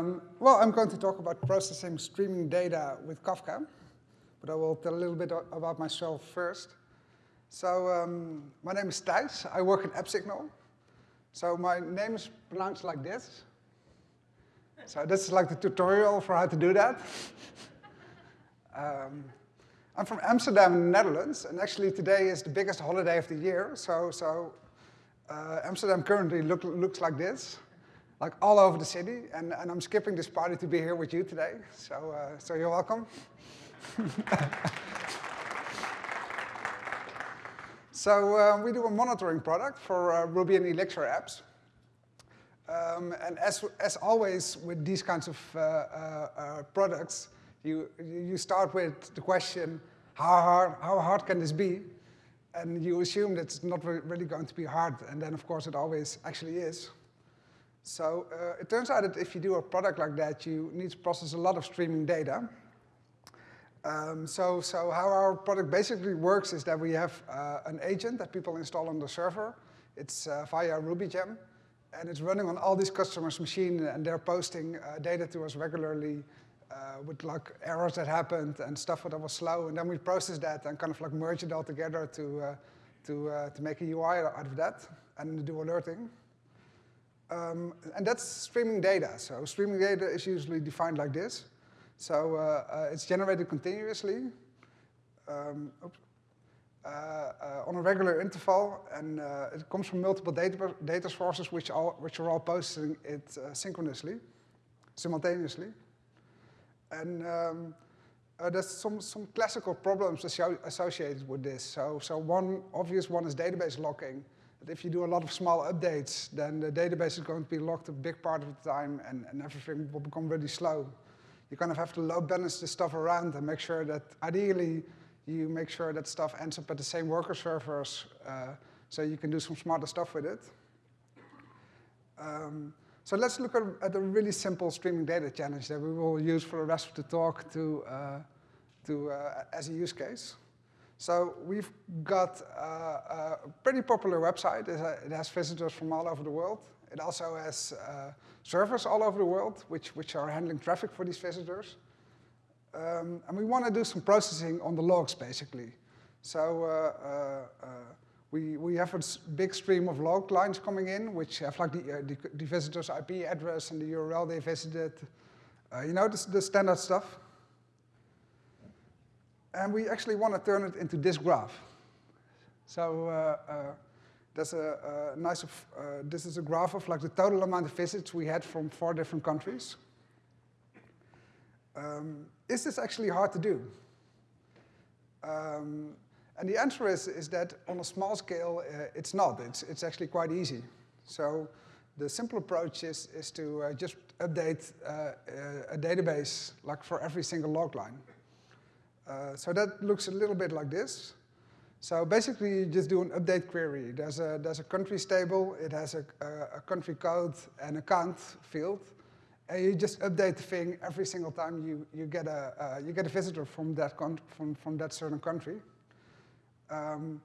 Um, well, I'm going to talk about processing streaming data with Kafka, but I will tell a little bit about myself first. So um, my name is Thijs. I work at AppSignal. So my name is pronounced like this. So this is like the tutorial for how to do that. um, I'm from Amsterdam, Netherlands, and actually today is the biggest holiday of the year. So, so uh, Amsterdam currently look, looks like this like all over the city, and, and I'm skipping this party to be here with you today, so, uh, so you're welcome. so uh, we do a monitoring product for uh, Ruby and Elixir apps. Um, and as, as always with these kinds of uh, uh, uh, products, you, you start with the question, how hard, how hard can this be? And you assume that it's not really going to be hard, and then of course it always actually is. So uh, it turns out that if you do a product like that, you need to process a lot of streaming data. Um, so, so how our product basically works is that we have uh, an agent that people install on the server. It's uh, via RubyGem, and it's running on all these customers' machine, and they're posting uh, data to us regularly uh, with like errors that happened and stuff that was slow, and then we process that and kind of like merge it all together to, uh, to, to make a UI out of that and do alerting. Um, and that's streaming data. So streaming data is usually defined like this. So uh, uh, it's generated continuously um, uh, uh on a regular interval, and uh, it comes from multiple data, data sources which, all, which are all posting it uh, synchronously, simultaneously. And um, there's some, some classical problems associated with this. So, so one obvious one is database locking. But if you do a lot of small updates, then the database is going to be locked a big part of the time and, and everything will become really slow. You kind of have to load balance the stuff around and make sure that, ideally, you make sure that stuff ends up at the same worker servers uh, so you can do some smarter stuff with it. Um, so let's look at, at, a really simple streaming data challenge that we will use for the rest of the talk to, uh, to, uh, as a use case. So we've got a pretty popular website. It has visitors from all over the world. It also has uh, servers all over the world, which, which are handling traffic for these visitors. Um, and we want to do some processing on the logs, basically. So uh, uh, uh, we, we have a big stream of log lines coming in, which have like the, uh, the, the, visitor's IP address and the URL they visited. you know, the, the standard stuff. And we actually want to turn it into this graph. So uh, uh, there's a, a nice, uh, this is a graph of like the total amount of visits we had from four different countries. Um, is this actually hard to do? Um, and the answer is, is that on a small scale, uh, it's not. It's, it's actually quite easy. So the simple approach is, is to uh, just update uh, a database like for every single log line. Uh, so that looks a little bit like this. So basically, you just do an update query. There's a, there's a countries table, it has a, a, a country code and a count field, and you just update the thing every single time you, you, get, a, uh, you get a visitor from that, from, from that certain country. Um,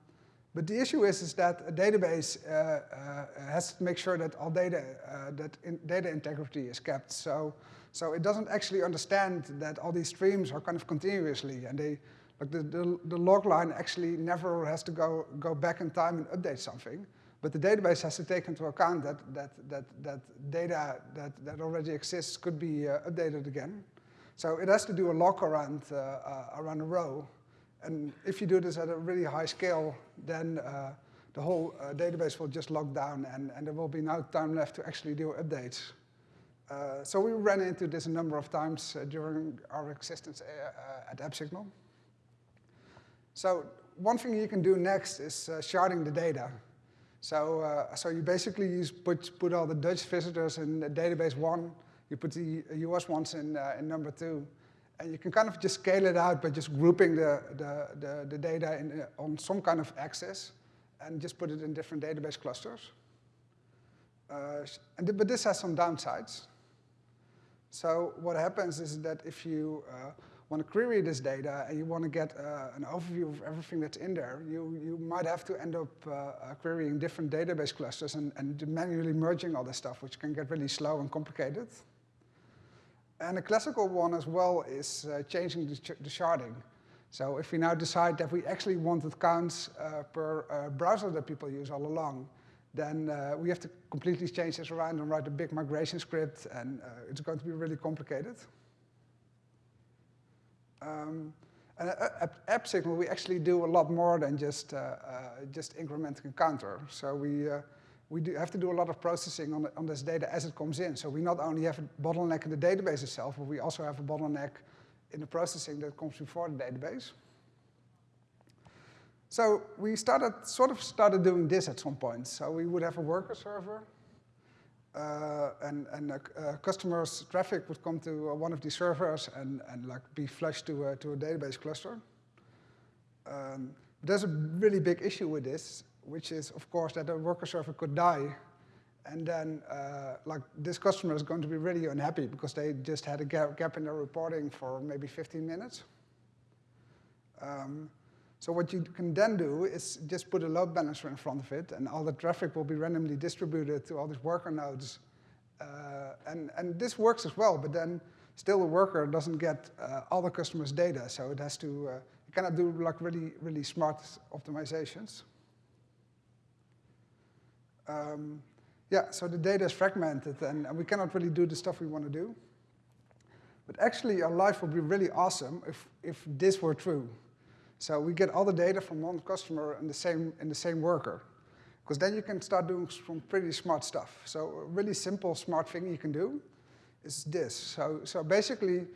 but the issue is, is that a database uh, uh, has to make sure that all data, uh, that in data integrity is kept. So so it doesn't actually understand that all these streams are kind of continuously, and they, like the, the, the, log line actually never has to go, go back in time and update something, but the database has to take into account that, that, that, that data that, that already exists could be uh, updated again. So it has to do a lock around, uh, uh, around a row, and if you do this at a really high scale, then uh, the whole uh, database will just lock down, and, and there will be no time left to actually do updates. Uh, so we ran into this a number of times uh, during our existence uh, at AppSignal. So one thing you can do next is sharding the data. So, so you basically use put, put all the Dutch visitors in database one, you put the US ones in, in number two, and you can kind of just scale it out by just grouping the, the, the, the data in, uh, on some kind of axis and just put it in different database clusters. Uh, and, but this has some downsides. So what happens is that if you uh, want to query this data and you want to get uh, an overview of everything that's in there, you, you might have to end up uh, uh, querying different database clusters and, and manually merging all this stuff, which can get really slow and complicated. And a classical one as well is uh, changing the, the, sharding. So if we now decide that we actually wanted counts uh, per uh, browser that people use all along, then uh, we have to completely change this around and write a big migration script, and uh, it's going to be really complicated. Um, and at AppSignal, we actually do a lot more than just, uh, just incrementing a counter. So we, we do have to do a lot of processing on, the, on this data as it comes in. So we not only have a bottleneck in the database itself, but we also have a bottleneck in the processing that comes before the database. So we started, sort of started doing this at some point. So we would have a worker server, uh, and, and uh, uh, customers' traffic would come to one of these servers and, and like be flushed to a, to a database cluster. Um, there's a really big issue with this, which is, of course, that a worker server could die, and then uh, like this customer is going to be really unhappy because they just had a gap, in their reporting for maybe 15 minutes. Um, so what you can then do is just put a load balancer in front of it, and all the traffic will be randomly distributed to all these worker nodes. Uh, and, and this works as well, but then still the worker doesn't get uh, all the customers' data, so it has to, uh, cannot do like really, really smart optimizations. Um, yeah, so the data is fragmented, and, and we cannot really do the stuff we want to do. But actually, our life would be really awesome if, if this were true. So we get all the data from one customer in the same, in the same worker. Because then you can start doing some pretty smart stuff. So a really simple, smart thing you can do is this. So, so basically,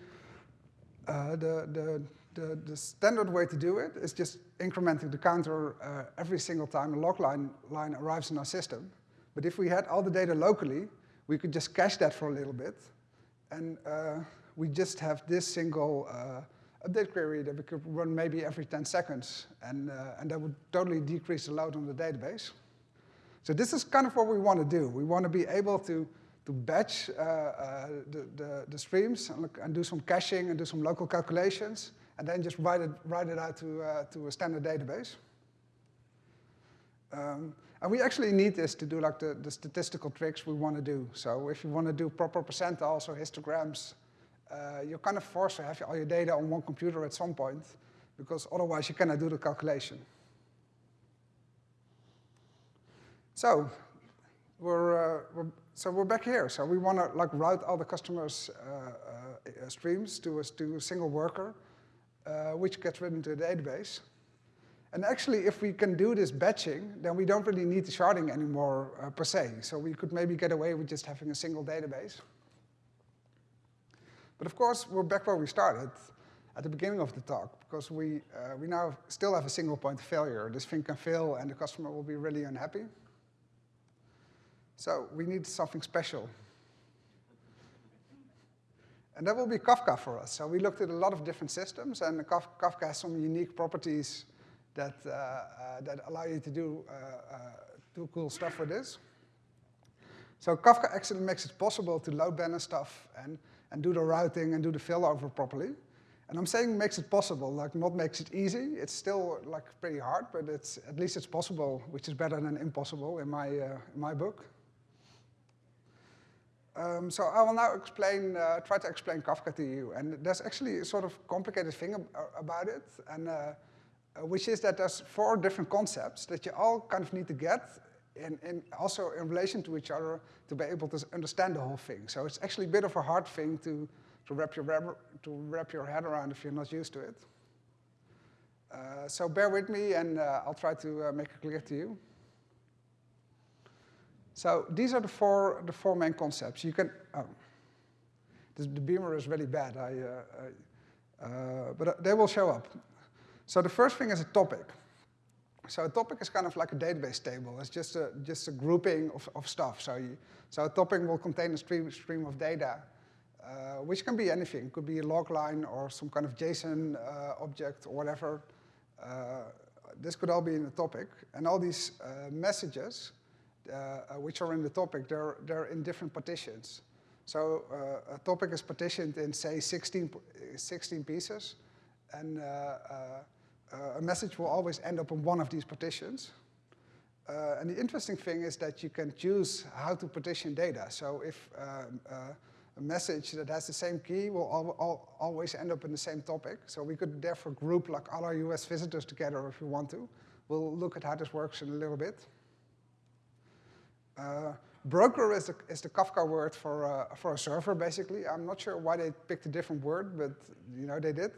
uh, the, the, the, the, standard way to do it is just incrementing the counter uh, every single time a log line, line arrives in our system. But if we had all the data locally, we could just cache that for a little bit. And uh, we just have this single uh, update query that we could run maybe every 10 seconds, and, uh, and that would totally decrease the load on the database. So this is kind of what we want to do. We want to be able to, to batch uh, uh, the, the, the, streams and, look, and, do some caching and do some local calculations, and then just write it, write it out to, uh, to a standard database. Um, and we actually need this to do like the, the statistical tricks we want to do. So if you want to do proper percentiles or histograms, uh, you're kind of forced to have all your data on one computer at some point, because otherwise you cannot do the calculation. So we're, uh, we're so we're back here. So we want to like route all the customers' uh, uh, streams to a, to a single worker, uh, which gets written to the database. And actually, if we can do this batching, then we don't really need the sharding anymore uh, per se. So we could maybe get away with just having a single database. But of course, we're back where we started at the beginning of the talk, because we, uh, we now still have a single point of failure. This thing can fail, and the customer will be really unhappy. So we need something special. And that will be Kafka for us. So we looked at a lot of different systems, and Kafka has some unique properties that, uh, uh, that allow you to do, uh, uh, do cool stuff with this. So Kafka actually makes it possible to load balance stuff and and do the routing and do the failover properly. And I'm saying makes it possible, like not makes it easy. It's still like pretty hard, but it's at least it's possible, which is better than impossible in my, uh, in my book. Um, so I will now explain, uh, try to explain Kafka to you. And there's actually a sort of complicated thing ab about it, and uh, uh, which is that there's four different concepts that you all kind of need to get and, and, also in relation to each other to be able to understand the whole thing. So it's actually a bit of a hard thing to, to, wrap, your, to wrap your head around if you're not used to it. Uh, so bear with me and uh, I'll try to uh, make it clear to you. So these are the four, the four main concepts. You can, oh, this, the beamer is really bad, I, uh, uh, but they will show up. So the first thing is a topic. So a topic is kind of like a database table. It's just a, just a grouping of, of stuff. So, you, so a topic will contain a stream, stream of data, uh, which can be anything. It could be a log line or some kind of JSON uh, object or whatever. Uh, this could all be in the topic. And all these uh, messages, uh, uh, which are in the topic, they're, they're in different partitions. So a topic is partitioned in, say, 16, 16 pieces. And uh, a message will always end up in one of these partitions. Uh, and the interesting thing is that you can choose how to partition data. So if um, uh, a message that has the same key will al al always end up in the same topic. So we could therefore group like all our US visitors together if we want to. We'll look at how this works in a little bit. Uh, broker is the, is the Kafka word for, uh, for a server, basically. I'm not sure why they picked a different word, but you know they did.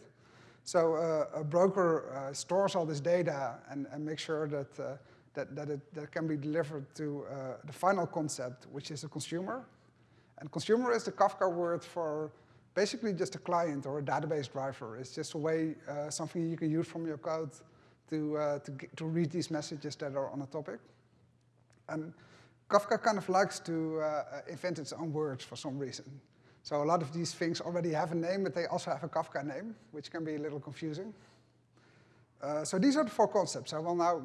So uh, a broker uh, stores all this data and, and makes sure that, uh, that, that it that can be delivered to the final concept, which is a consumer. And consumer is the Kafka word for basically just a client or a database driver. It's just a way, something you can use from your code to, to, to read these messages that are on a topic. And Kafka kind of likes to uh, invent its own words for some reason. So a lot of these things already have a name, but they also have a Kafka name, which can be a little confusing. Uh, so these are the four concepts. I will now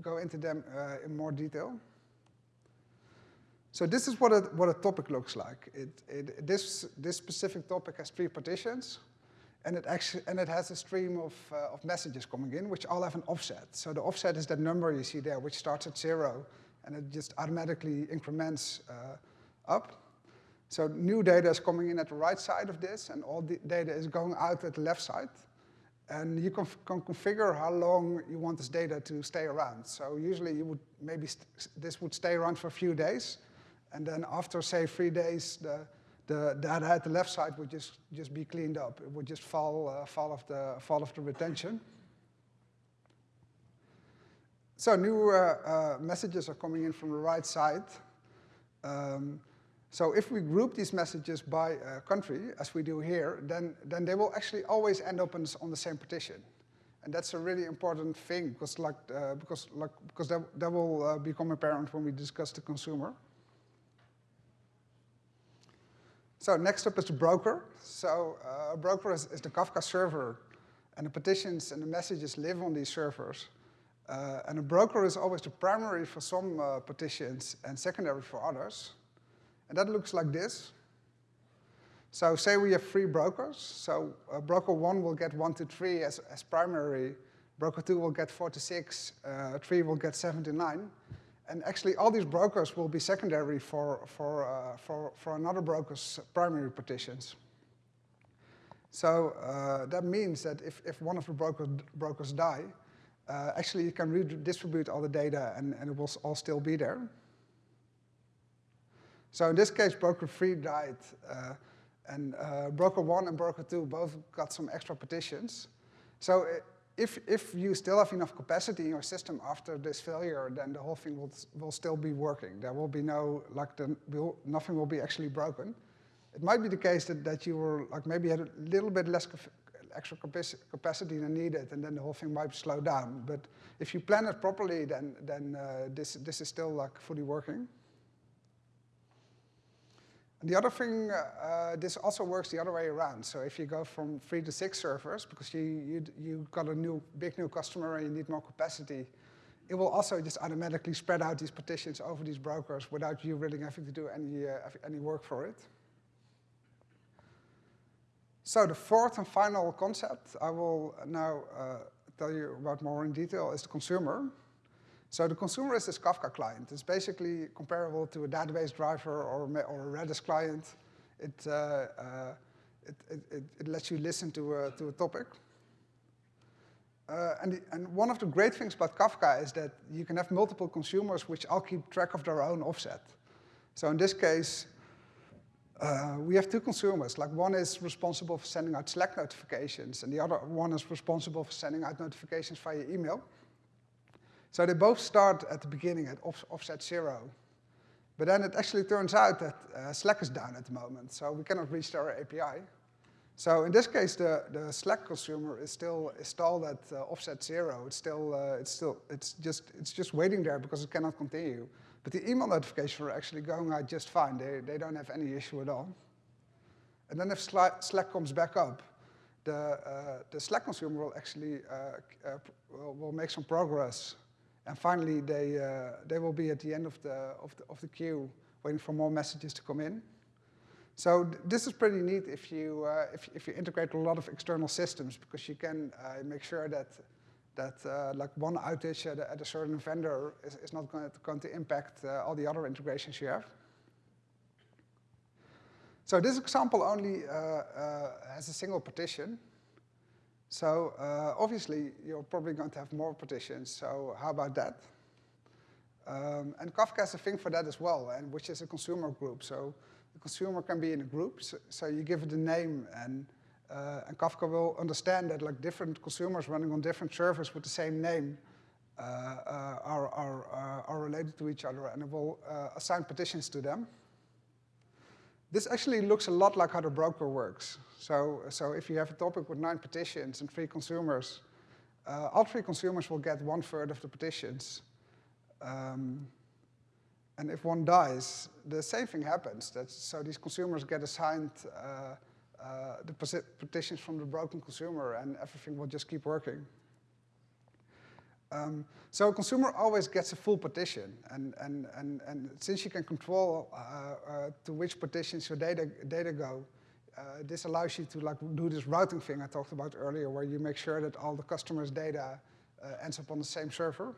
go into them uh, in more detail. So this is what a, what a topic looks like. It, it, this, this specific topic has three partitions, and it, actually, and it has a stream of, uh, of messages coming in, which all have an offset. So the offset is that number you see there, which starts at zero, and it just automatically increments uh, up. So new data is coming in at the right side of this, and all the data is going out at the left side. And you can, can, configure how long you want this data to stay around. So usually you would maybe this would stay around for a few days, and then after, say, three days, the, the data at the left side would just, just be cleaned up. It would just fall, uh, fall, off the, fall off the retention. So new uh, uh, messages are coming in from the right side. Um, so if we group these messages by uh, country, as we do here, then, then they will actually always end up on, on the same partition. And that's a really important thing, because, like, uh, because, like, because that, that will uh, become apparent when we discuss the consumer. So next up is the broker. So uh, a broker is, is, the Kafka server, and the partitions and the messages live on these servers. Uh, and a broker is always the primary for some uh, partitions and secondary for others. And that looks like this. So say we have three brokers. So uh, broker one will get one to three as, as primary. Broker two will get four to six. Uh, three will get seven to nine. And actually, all these brokers will be secondary for, for, uh, for, for another broker's primary partitions. So uh, that means that if, if one of the broker, brokers die, uh, actually you can redistribute all the data and, and it will all still be there. So in this case, broker 3 died, uh, and uh, broker 1 and broker 2 both got some extra partitions. So if, if you still have enough capacity in your system after this failure, then the whole thing will, will still be working. There will be no, like, the, will, nothing will be actually broken. It might be the case that, that you were, like, maybe had a little bit less extra capacity than needed, and then the whole thing might slow down. But if you plan it properly, then, then uh, this, this is still, like, fully working. And the other thing, uh, this also works the other way around. So if you go from three to six servers, because you, you, you got a new, big new customer and you need more capacity, it will also just automatically spread out these partitions over these brokers without you really having to do any, uh, any work for it. So the fourth and final concept I will now uh, tell you about more in detail is the consumer. So the consumer is this Kafka client. It's basically comparable to a database driver or, or a Redis client. It, uh, uh, it, it, it, lets you listen to a, to a topic. Uh, and, the, and one of the great things about Kafka is that you can have multiple consumers which all keep track of their own offset. So in this case, uh, we have two consumers. Like one is responsible for sending out Slack notifications, and the other one is responsible for sending out notifications via email. So they both start at the beginning at off offset zero. But then it actually turns out that uh, Slack is down at the moment, so we cannot reach their API. So in this case, the, the Slack consumer is still installed at uh, offset zero. It's still, uh, it's still, it's just, it's just waiting there because it cannot continue. But the email notifications are actually going out just fine. They, they don't have any issue at all. And then if Slack comes back up, the, uh, the Slack consumer will actually uh, uh, will, make some progress and finally, they, uh, they will be at the end of the, of, the, of the queue waiting for more messages to come in. So this is pretty neat if you, uh, if, if you integrate a lot of external systems because you can uh, make sure that, that uh, like one outage at a, at a, certain vendor is, is not going to, going to impact uh, all the other integrations you have. So this example only uh, uh, has a single partition. So uh, obviously, you're probably going to have more partitions. So how about that? Um, and Kafka has a thing for that as well, and which is a consumer group. So the consumer can be in a group. So, so you give it a name, and, uh, and Kafka will understand that like different consumers running on different servers with the same name uh, uh, are, are, uh, are related to each other, and it will uh, assign partitions to them. This actually looks a lot like how the broker works. So, so if you have a topic with nine partitions and three consumers, all three consumers will get one third of the partitions. Um, and if one dies, the same thing happens. That's, so these consumers get assigned uh, uh, the partitions from the broken consumer, and everything will just keep working. Um, so a consumer always gets a full partition, and, and, and, and since you can control uh, uh, to which partitions your data, data go, uh, this allows you to like do this routing thing I talked about earlier, where you make sure that all the customer's data uh, ends up on the same server.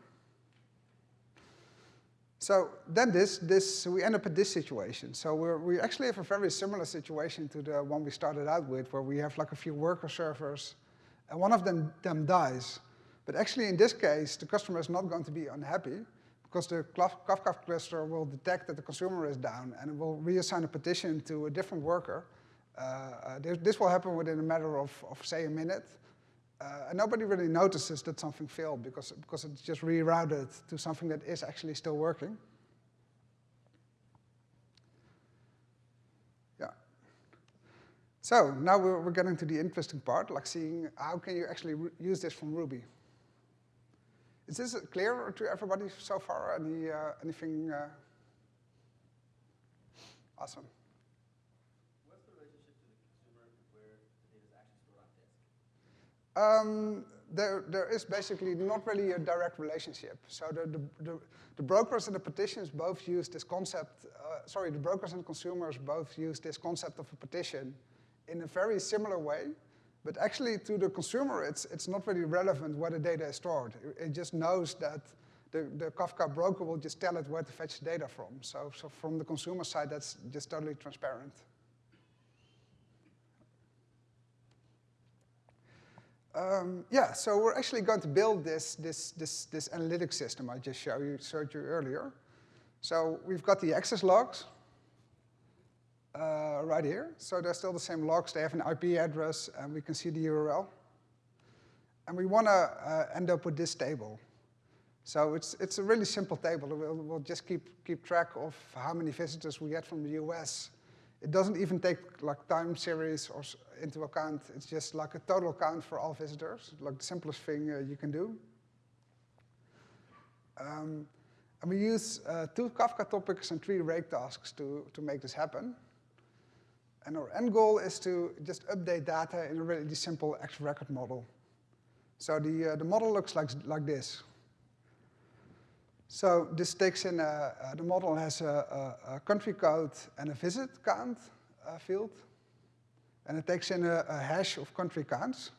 So then this, this, we end up at this situation. So we we actually have a very similar situation to the one we started out with, where we have like a few worker servers, and one of them, them dies. But actually, in this case, the customer is not going to be unhappy because the Kafka cluster will detect that the consumer is down and it will reassign a partition to a different worker. Uh, uh, this, this, will happen within a matter of, of say, a minute. Uh, and nobody really notices that something failed because, because it's just rerouted to something that is actually still working. Yeah. So now we're, we're getting to the interesting part, like seeing how can you actually use this from Ruby. Is this clear to everybody so far? Any, uh, anything? Uh... Awesome. What's the relationship to the consumer where the data is actually stored on Um, there, there is basically not really a direct relationship. So the, the, the, the brokers and the partitions both use this concept, uh, sorry, the brokers and consumers both use this concept of a partition in a very similar way, but actually, to the consumer, it's, it's not really relevant where the data is stored. It, it just knows that the, the Kafka broker will just tell it where to fetch the data from. So, so from the consumer side, that's just totally transparent. Um, yeah, so we're actually going to build this, this, this, this analytics system I just showed you, showed you earlier. So we've got the access logs uh, right here. So they're still the same logs. They have an IP address, and we can see the URL. And we want to uh, end up with this table. So it's, it's a really simple table. We'll, we'll just keep, keep track of how many visitors we get from the US. It doesn't even take like time series or into account. It's just like a total count for all visitors, like the simplest thing uh, you can do. Um, and we use uh, two Kafka topics and three rake tasks to, to make this happen. And our end goal is to just update data in a really simple Active Record model. So the, uh, the model looks like, like this. So this takes in, a, uh, the model has a, a, a, country code and a visit count uh, field. And it takes in a, a, hash of country counts.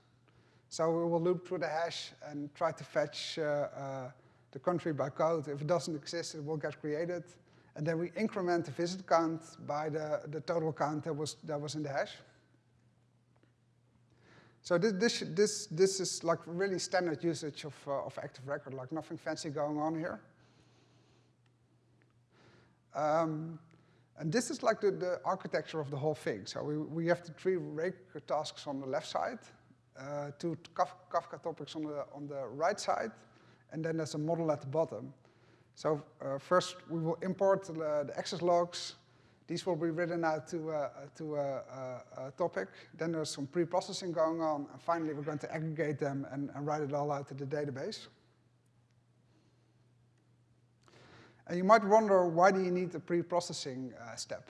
So we will loop through the hash and try to fetch uh, uh, the country by code. If it doesn't exist, it will get created. And then we increment the visit count by the, the total count that was, that was in the hash. So this, this, this, this is like really standard usage of, uh, of Active Record, like nothing fancy going on here. Um, and this is like the, the architecture of the whole thing. So we, we have the three rake tasks on the left side, uh, two Kafka topics on the, on the right side, and then there's a model at the bottom. So uh, first, we will import the, the, access logs. These will be written out to, uh, to a, a, a, topic. Then there's some pre-processing going on. And finally, we're going to aggregate them and, and write it all out to the database. And you might wonder, why do you need a pre-processing uh, step?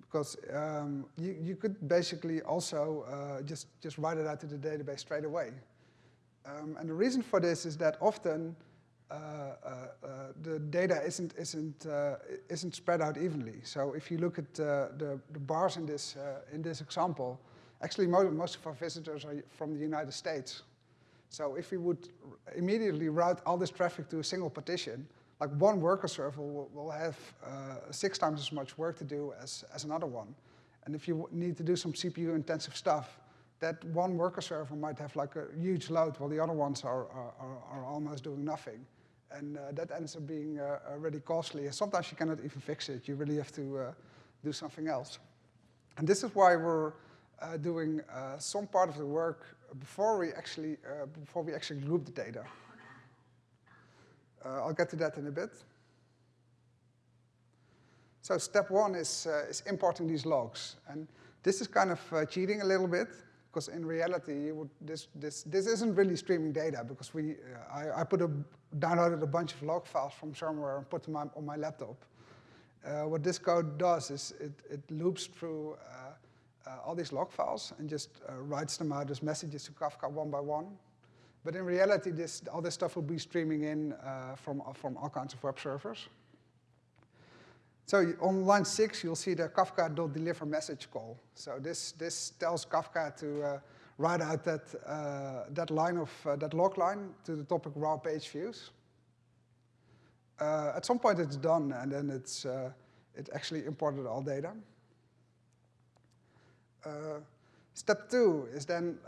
Because um, you, you could basically also uh, just, just write it out to the database straight away. Um, and the reason for this is that often uh, uh, uh, the data isn't, isn't, isn't spread out evenly. So if you look at the, the bars in this, in this example, actually most, most of our visitors are from the United States. So if we would immediately route all this traffic to a single partition, like one worker server will, will have uh, six times as much work to do as, as another one. And if you need to do some CPU-intensive stuff, that one worker server might have like a huge load while the other ones are, are, are almost doing nothing. And uh, that ends up being uh, uh, really costly. And sometimes you cannot even fix it. You really have to uh, do something else. And this is why we're uh, doing uh, some part of the work before we actually, before we actually group the data. I'll get to that in a bit. So step one is, is importing these logs. And this is kind of cheating a little bit because in reality, would, this, this, this isn't really streaming data because we, uh, I, I put a, downloaded a bunch of log files from somewhere and put them on, my laptop. Uh, what this code does is it, it loops through uh, uh all these log files and just uh, writes them out as messages to Kafka one by one. But in reality, this, all this stuff will be streaming in uh, from, from all kinds of web servers. So on line six, you'll see the Kafka.deliver message call. So this, this tells Kafka to uh, write out that, uh, that line of, uh, that log line to the topic raw page views. Uh, at some point it's done, and then it's, uh, it actually imported all data. Uh, step two is then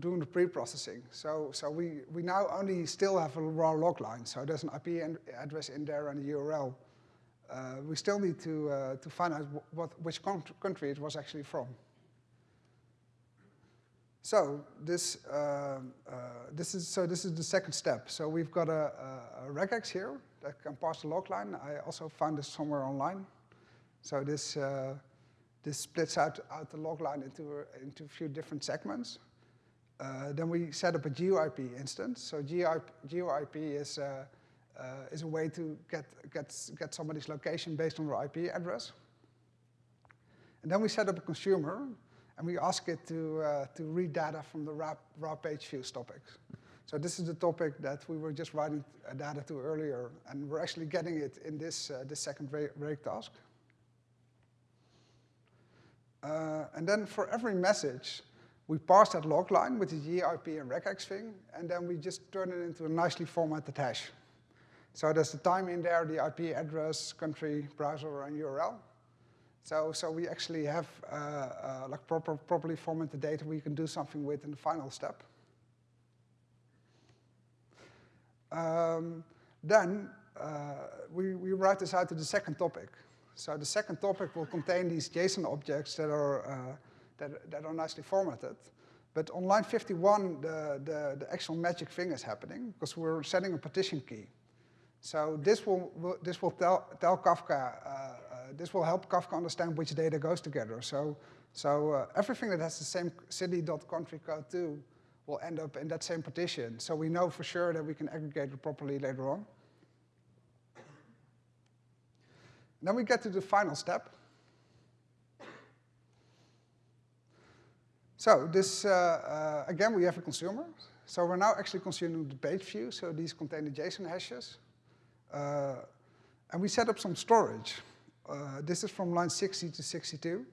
doing the pre-processing. So, so we, we now only still have a raw log line. So there's an IP address in there and a URL. Uh, we still need to, uh, to find out what, which country it was actually from. So this, uh, uh, this is, so this is the second step. So we've got a, a, a, regex here that can parse the log line. I also found this somewhere online. So this, uh, this splits out, out the log line into, into a few different segments. Uh, then we set up a GeoIP instance. So GeoIP, GeoIP is uh, is a way to get, get, get somebody's location based on their IP address. And then we set up a consumer, and we ask it to, uh, to read data from the raw, raw page views topics. So this is the topic that we were just writing uh, data to earlier, and we're actually getting it in this, uh, this second rake task. Uh, and then for every message, we parse that log line with the GeoIP and regex thing, and then we just turn it into a nicely formatted hash. So there's the time in there, the IP address, country, browser, and URL. So, so we actually have uh, uh, like proper, properly formatted data we can do something with in the final step. Um, then uh, we, we write this out to the second topic. So the second topic will contain these JSON objects that are, uh, that, that are nicely formatted. But on line 51, the, the, the actual magic thing is happening because we're setting a partition key. So this will, will this will tell, tell Kafka, uh, uh, this will help Kafka understand which data goes together. So, so uh, everything that has the same city.country code too will end up in that same partition. So we know for sure that we can aggregate it properly later on. Then we get to the final step. So this, uh, uh, again, we have a consumer. So we're now actually consuming the page view. So these contain the JSON hashes. Uh, and we set up some storage. Uh, this is from line 60 to 62.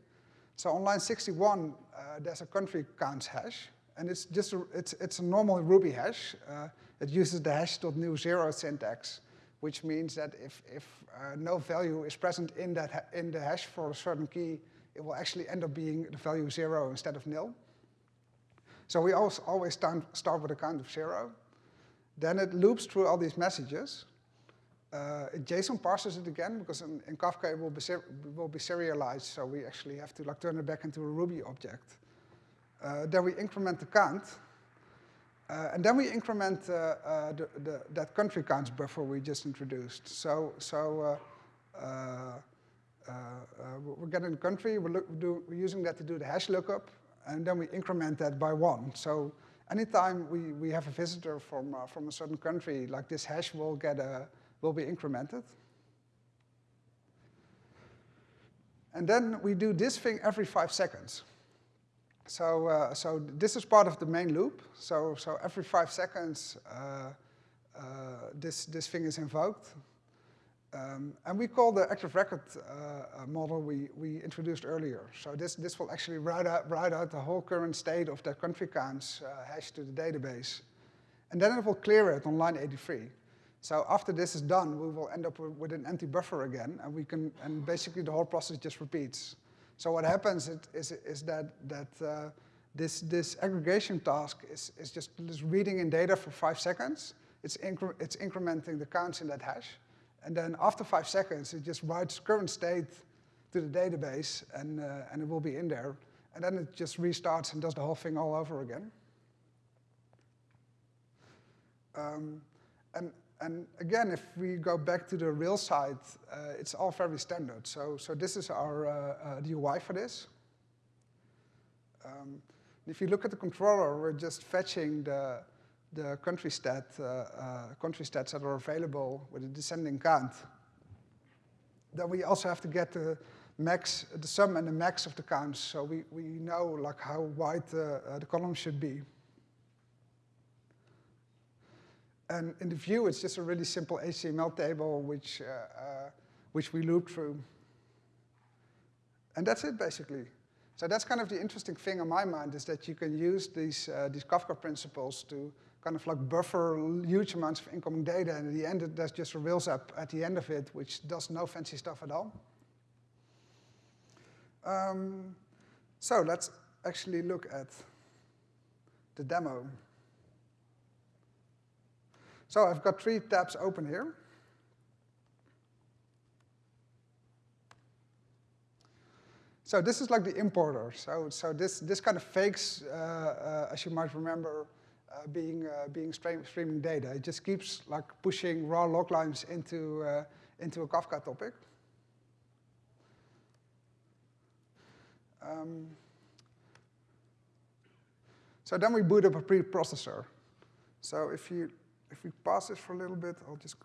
So on line 61, uh, there's a country counts hash, and it's just a, it's, it's a normal Ruby hash. Uh, it uses the hash.new zero syntax, which means that if, if uh, no value is present in, that in the hash for a certain key, it will actually end up being the value zero instead of nil. So we always, always start with a count of zero. Then it loops through all these messages, uh, JSON parses it again because in, in Kafka it will be, will be, serialized, so we actually have to like turn it back into a Ruby object. Uh, then we increment the count, uh, and then we increment uh, uh, the, the, that country counts buffer we just introduced. So, so uh, we're getting the country, we're, look, do, we're using that to do the hash lookup, and then we increment that by one. So anytime we, we have a visitor from, from a certain country, like this hash will get a, will be incremented. And then we do this thing every five seconds. So, uh, so this is part of the main loop. So, so every five seconds, uh, uh, this, this thing is invoked. Um, and we call the active record uh, uh, model we, we introduced earlier. So this, this will actually write out, write out the whole current state of that country counts uh, hash to the database. And then it will clear it on line 83. So after this is done, we will end up with an empty buffer again, and we can, and basically the whole process just repeats. So what happens is, is that, that uh, this, this aggregation task is, is just, reading in data for five seconds. It's, incre it's incrementing the counts in that hash. And then after five seconds, it just writes current state to the database, and, uh, and it will be in there. And then it just restarts and does the whole thing all over again. Um, and, and again, if we go back to the real side, uh, it's all very standard. So, so this is our uh, uh, UI for this. Um, if you look at the controller, we're just fetching the, the country, stat, uh, uh, country stats that are available with a descending count. Then we also have to get the max, the sum and the max of the counts, so we, we know like how wide uh, the column should be. And in the view, it's just a really simple HTML table which, uh, uh, which we loop through. And that's it, basically. So that's kind of the interesting thing in my mind, is that you can use these, uh, these Kafka principles to kind of like buffer huge amounts of incoming data, and at the end, there's just a Rails app at the end of it, which does no fancy stuff at all. Um, so let's actually look at the demo. So I've got three tabs open here. So this is like the importer. So, so this, this kind of fakes, uh, uh, as you might remember, uh, being, uh, being stream, streaming data. It just keeps like pushing raw log lines into, uh, into a Kafka topic. Um, so then we boot up a preprocessor. So if you if we pause this for a little bit, I'll just,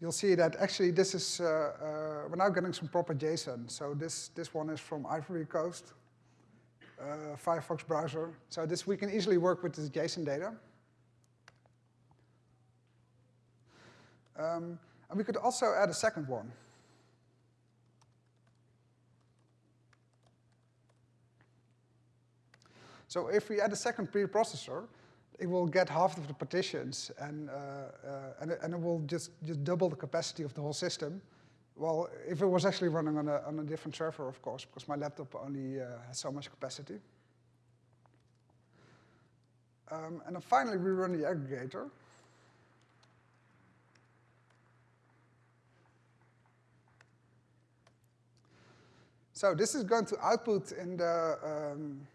you'll see that actually this is, uh, uh, we're now getting some proper JSON. So this, this one is from Ivory Coast, uh, Firefox browser. So this, we can easily work with this JSON data. Um, and we could also add a second one. So if we add a second preprocessor, it will get half of the partitions and, uh, uh, and, and, it will just, just double the capacity of the whole system. Well, if it was actually running on a, on a different server, of course, because my laptop only uh, has so much capacity. Um, and then finally, we run the aggregator. So this is going to output in the um,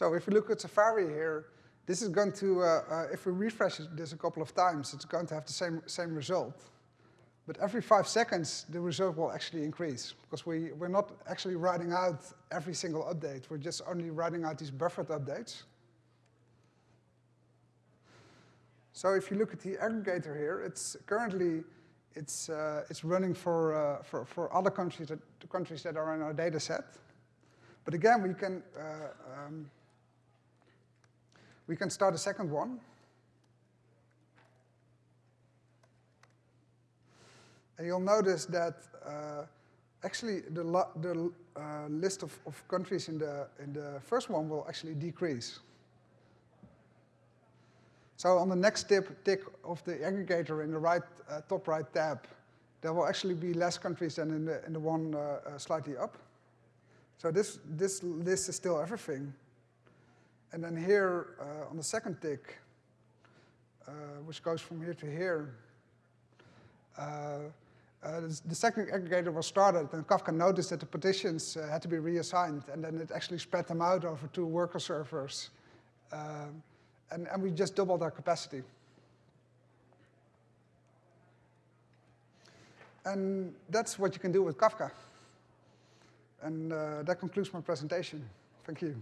So if we look at Safari here, this is going to, uh, uh, if we refresh this a couple of times, it's going to have the same, same result. But every five seconds, the result will actually increase because we, we're not actually writing out every single update. We're just only writing out these buffered updates. So if you look at the aggregator here, it's currently it's, uh, it's running for, uh, for, for other countries that, the countries that are in our data set. But again, we can uh, um, we can start a second one. And you'll notice that uh, actually the, the uh, list of, of, countries in the, in the first one will actually decrease. So on the next tip, tick of the aggregator in the right, uh, top right tab, there will actually be less countries than in the, in the one uh, uh, slightly up. So this, this list is still everything. And then here uh, on the second tick, uh, which goes from here to here, uh, uh the second aggregator was started, and Kafka noticed that the partitions uh, had to be reassigned, and then it actually spread them out over two worker servers. And, and we just doubled our capacity. And that's what you can do with Kafka. And uh, that concludes my presentation. Thank you.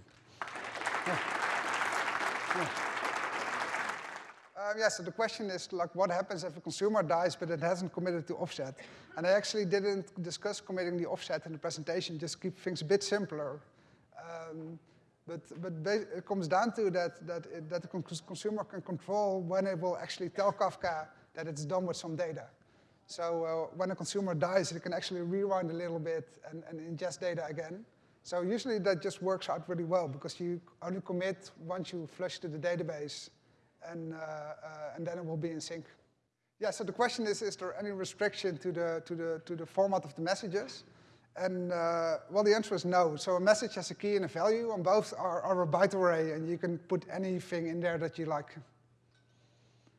Yeah. Uh, yeah, so the question is like, what happens if a consumer dies but it hasn't committed to offset? And I actually didn't discuss committing the offset in the presentation, just keep things a bit simpler. Um, but, but it comes down to that, that, it, that the consumer can control when it will actually tell Kafka that it's done with some data. So uh, when a consumer dies, it can actually rewind a little bit and, and ingest data again. So usually that just works out really well because you only commit once you flush to the database and, uh, uh, and then it will be in sync. Yeah, so the question is, is there any restriction to the, to the, to the format of the messages? And uh, well, the answer is no. So a message has a key and a value, and both are, are a byte array, and you can put anything in there that you like.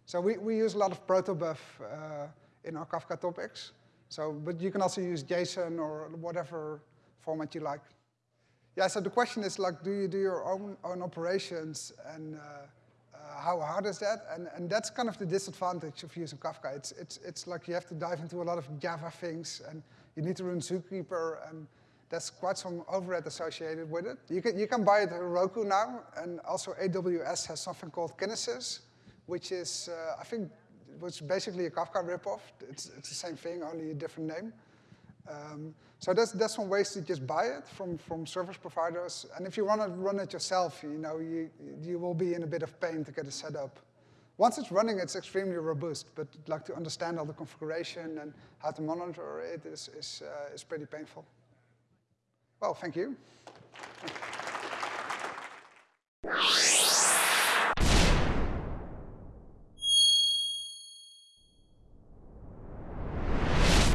So we, we use a lot of protobuf uh, in our Kafka topics. So, but you can also use JSON or whatever format you like. Yeah, so the question is like, do you do your own, own operations and uh, uh, how hard is that? And, and that's kind of the disadvantage of using Kafka. It's, it's, it's like you have to dive into a lot of Java things and you need to run ZooKeeper and there's quite some overhead associated with it. You can, you can buy it at Heroku now and also AWS has something called Kinesis, which is, uh, I think, is basically a Kafka ripoff. It's, it's the same thing, only a different name. Um, so that's, there's some ways to just buy it from, from service providers. And if you want to run it yourself, you know, you, you will be in a bit of pain to get it set up. Once it's running, it's extremely robust, but like to understand all the configuration and how to monitor it is, is, uh, is pretty painful. Well, thank you.